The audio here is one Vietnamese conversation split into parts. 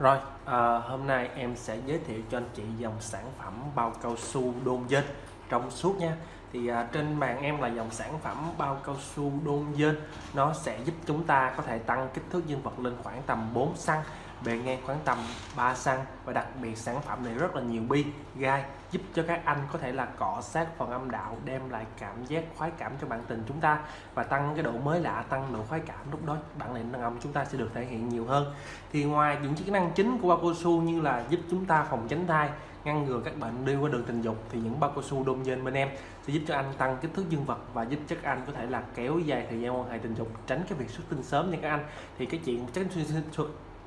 Rồi, à, hôm nay em sẽ giới thiệu cho anh chị dòng sản phẩm bao cao su đôn dên trong suốt nha. Thì à, trên màn em là dòng sản phẩm bao cao su đôn dên nó sẽ giúp chúng ta có thể tăng kích thước dương vật lên khoảng tầm 4 cm bề ngang khoảng tầm 3 cm và đặc biệt sản phẩm này rất là nhiều bi gai giúp cho các anh có thể là cọ sát phần âm đạo đem lại cảm giác khoái cảm cho bạn tình chúng ta và tăng cái độ mới lạ tăng độ khoái cảm lúc đó bạn này đàn ông chúng ta sẽ được thể hiện nhiều hơn thì ngoài những chức năng chính của bao cao su như là giúp chúng ta phòng tránh thai ngăn ngừa các bệnh đi qua đường tình dục thì những bao cao su đôn dên bên em sẽ giúp cho anh tăng kích thước dương vật và giúp cho các anh có thể là kéo dài thời gian quan hệ tình dục, tránh cái việc xuất tinh sớm nha các anh. Thì cái chuyện tránh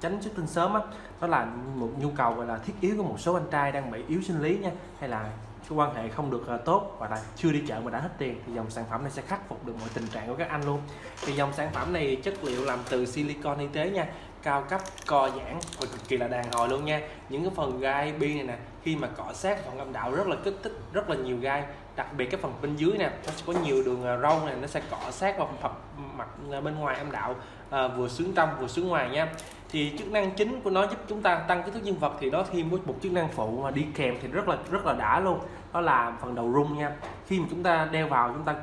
tránh xuất tinh sớm á đó là một nhu cầu, gọi là, thiết yếu của một số anh trai đang bị yếu sinh lý nha, hay là cái quan hệ không được ờ, tốt và là chưa đi chợ mà đã hết tiền thì dòng sản phẩm này sẽ khắc phục được mọi tình trạng của các anh luôn. Thì dòng sản phẩm này chất liệu làm từ silicon y tế nha cao cấp co giãn và cực kỳ là đàn hồi luôn nha. Những cái phần gai bi này nè khi mà cọ sát phần âm đạo rất là kích thích rất là nhiều gai. Đặc biệt cái phần bên dưới nè nó sẽ có nhiều đường à, râu này nó sẽ cọ sát vào phần mặt à, bên ngoài âm đạo à, vừa sướng trong vừa sướng ngoài nha. Thì chức năng chính của nó giúp chúng ta tăng kích thước dương vật thì nó thêm một chức năng phụ mà đi kèm thì rất là rất là đã luôn. Đó là phần đầu rung nha. Khi mà chúng ta đeo vào chúng ta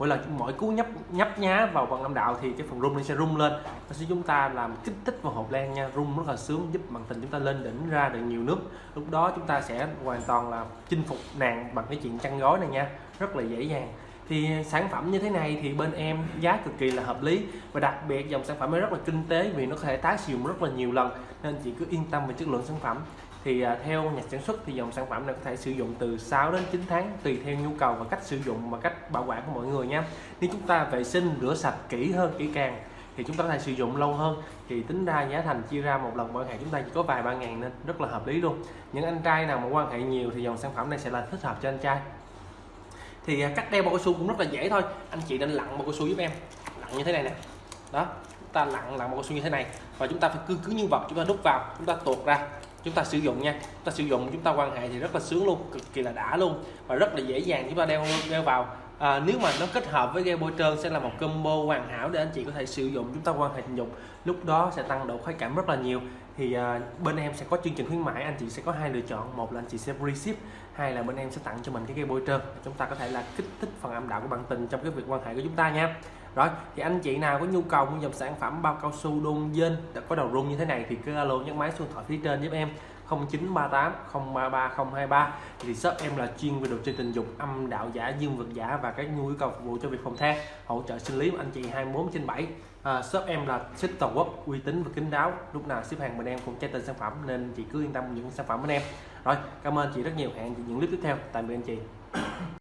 mỗi lần mỗi cú nhấp nhấp nhá vào bằng âm đạo thì cái phần rung nó sẽ rung lên. Nó sẽ chúng ta làm kích thích vào hộp len nha. Rung rất là sướng, giúp bằng tình chúng ta lên đỉnh ra được nhiều nước. Lúc đó chúng ta sẽ hoàn toàn là chinh phục nàng bằng cái chuyện chăn gói này nha. Rất là dễ dàng. Thì sản phẩm như thế này thì bên em giá cực kỳ là hợp lý. Và đặc biệt dòng sản phẩm này rất là kinh tế vì nó có thể tái sử dụng rất là nhiều lần. Nên chị cứ yên tâm về chất lượng sản phẩm thì à, theo nhà sản xuất thì dòng sản phẩm này có thể sử dụng từ 6 đến 9 tháng, tùy theo nhu cầu và cách sử dụng và cách bảo quản của mọi người nha. Nếu chúng ta vệ sinh, rửa sạch kỹ hơn, kỹ càng thì chúng ta có thể sử dụng lâu hơn. Thì tính ra giá thành chia ra một lần quan hệ chúng ta chỉ có vài ba ngàn nên rất là hợp lý luôn. Những anh trai nào mà quan hệ nhiều thì dòng sản phẩm này sẽ là thích hợp cho anh trai. Thì à, cách đeo bao cao su cũng rất là dễ thôi. Anh chị nên lặn bao cao su giúp em. Lặn như thế này nè. Đó, chúng ta lặn lặn bao cao su như thế này. Và chúng ta phải cứ cứ như vật chúng ta đút vào, chúng ta tuột ra chúng ta sử dụng nha. Chúng ta sử dụng, chúng ta quan hệ thì rất là sướng luôn, cực kỳ là đã luôn và rất là dễ dàng chúng ta đeo đeo vào à, nếu mà nó kết hợp với gel bôi trơn sẽ là một combo hoàn hảo để anh chị có thể sử dụng chúng ta quan hệ tình dục. Lúc đó sẽ tăng độ khoái cảm rất là nhiều. Thì à, bên em sẽ có chương trình khuyến mãi anh chị sẽ có hai lựa chọn. Một là anh chị sẽ free ship hai là bên em sẽ tặng cho mình cái gel bôi trơn. Chúng ta có thể là kích thích phần âm đạo của bạn tình trong cái việc quan hệ của chúng ta nha. Rồi thì anh chị nào có nhu cầu mua dòng sản phẩm bao cao su đôn dên có đầu rung như thế này thì cứ alo nhấn máy số điện thoại phía trên giúp em. 0938 033 023 thì shop em là chuyên về đồ chơi tình dục âm đạo giả dương vật giả và các nhu yếu cầu phục vụ cho việc phòng the hỗ trợ sinh lý của anh chị 24 trên 7 à, shop em là ship toàn quốc uy tín và kín đáo. Lúc nào ship hàng bên em cũng trái tên sản phẩm nên chị cứ yên tâm những sản phẩm bên em. Rồi cảm ơn chị rất nhiều. Hẹn chị những clip tiếp theo. Tạm biệt anh chị.